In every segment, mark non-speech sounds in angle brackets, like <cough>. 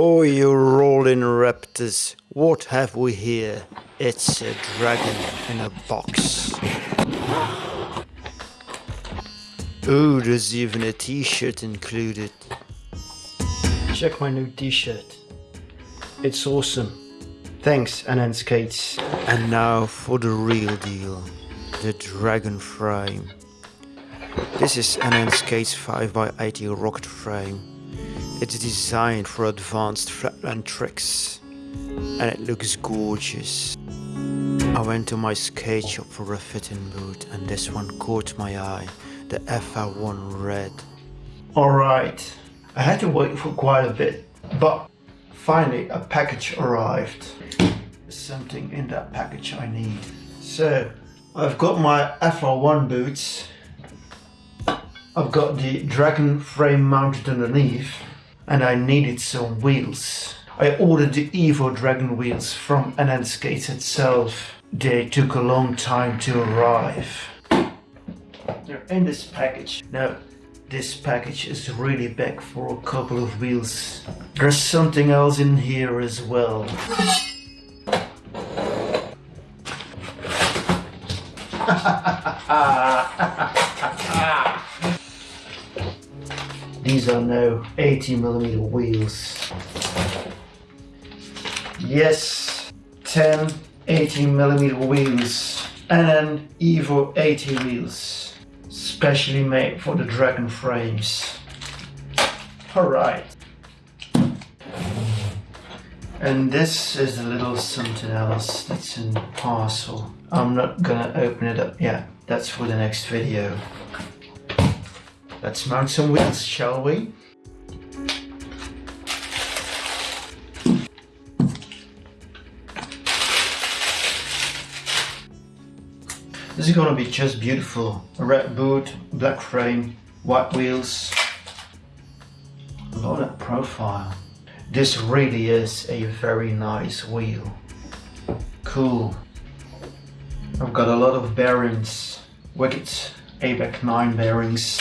Oh, you rolling raptors, what have we here? It's a dragon in a box. Oh, there's even a t-shirt included. Check my new t-shirt. It's awesome. Thanks, NN Skates. And now for the real deal. The dragon frame. This is NN Skates 5x80 rocket frame. It's designed for advanced flatland tricks. And it looks gorgeous. I went to my skate shop for a fitting boot and this one caught my eye. The FR1 Red. Alright, I had to wait for quite a bit, but finally a package arrived. Something in that package I need. So, I've got my FR1 boots. I've got the Dragon frame mounted underneath and I needed some wheels. I ordered the Evo Dragon wheels from NN Skates itself. They took a long time to arrive. They're in this package. Now, this package is really big for a couple of wheels. There's something else in here as well. <laughs> These are now 80mm wheels. Yes, 10 18 millimeter wheels and an Evo 80 wheels specially made for the Dragon frames. Alright. And this is a little something else that's in the parcel. I'm not gonna open it up yet. That's for the next video. Let's mount some wheels, shall we? This is gonna be just beautiful. Red boot, black frame, white wheels. At that profile. This really is a very nice wheel. Cool. I've got a lot of bearings. Wicked ABEC 9 bearings.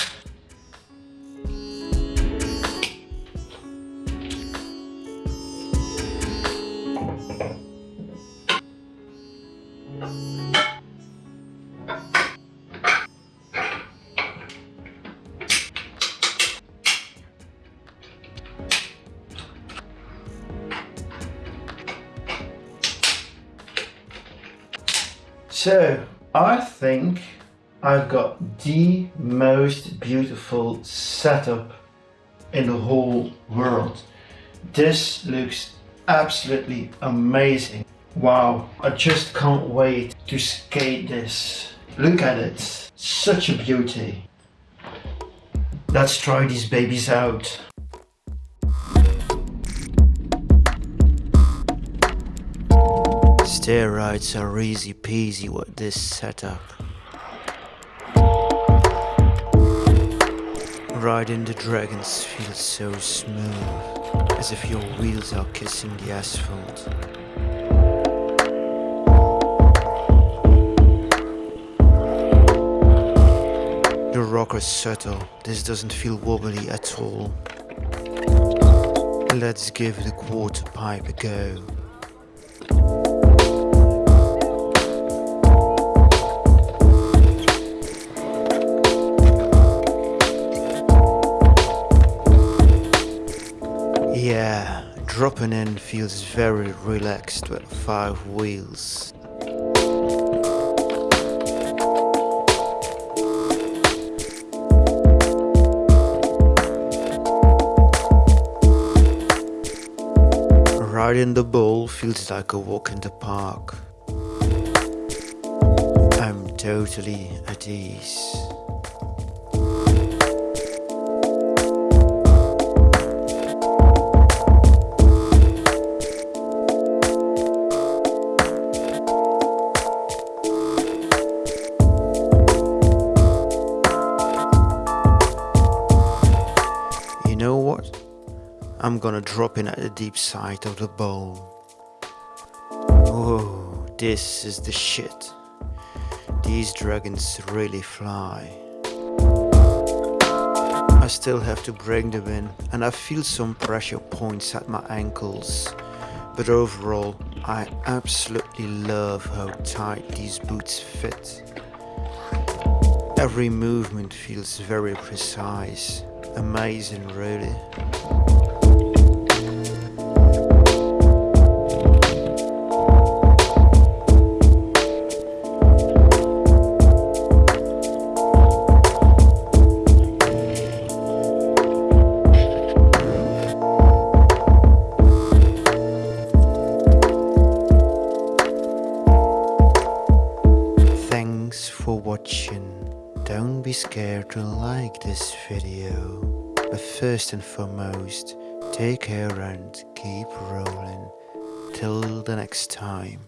So I think I've got the most beautiful setup in the whole world. This looks absolutely amazing. Wow, I just can't wait to skate this. Look at it, such a beauty. Let's try these babies out. Steroids are easy peasy with this setup. Riding the dragons feels so smooth, as if your wheels are kissing the asphalt. The rocker is subtle, this doesn't feel wobbly at all. Let's give the quarter pipe a go. In feels very relaxed with five wheels. Riding the bull feels like a walk in the park. I'm totally at ease. I'm gonna drop in at the deep side of the bowl. Oh, this is the shit. These dragons really fly. I I still have to bring them in and I feel some pressure points at my ankles. But overall, I absolutely love how tight these boots fit. Every movement feels very precise. Amazing really. Be scared to like this video. But first and foremost, take care and keep rolling. Till the next time.